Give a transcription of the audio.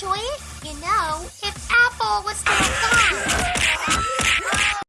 enjoy it? You know, if Apple was still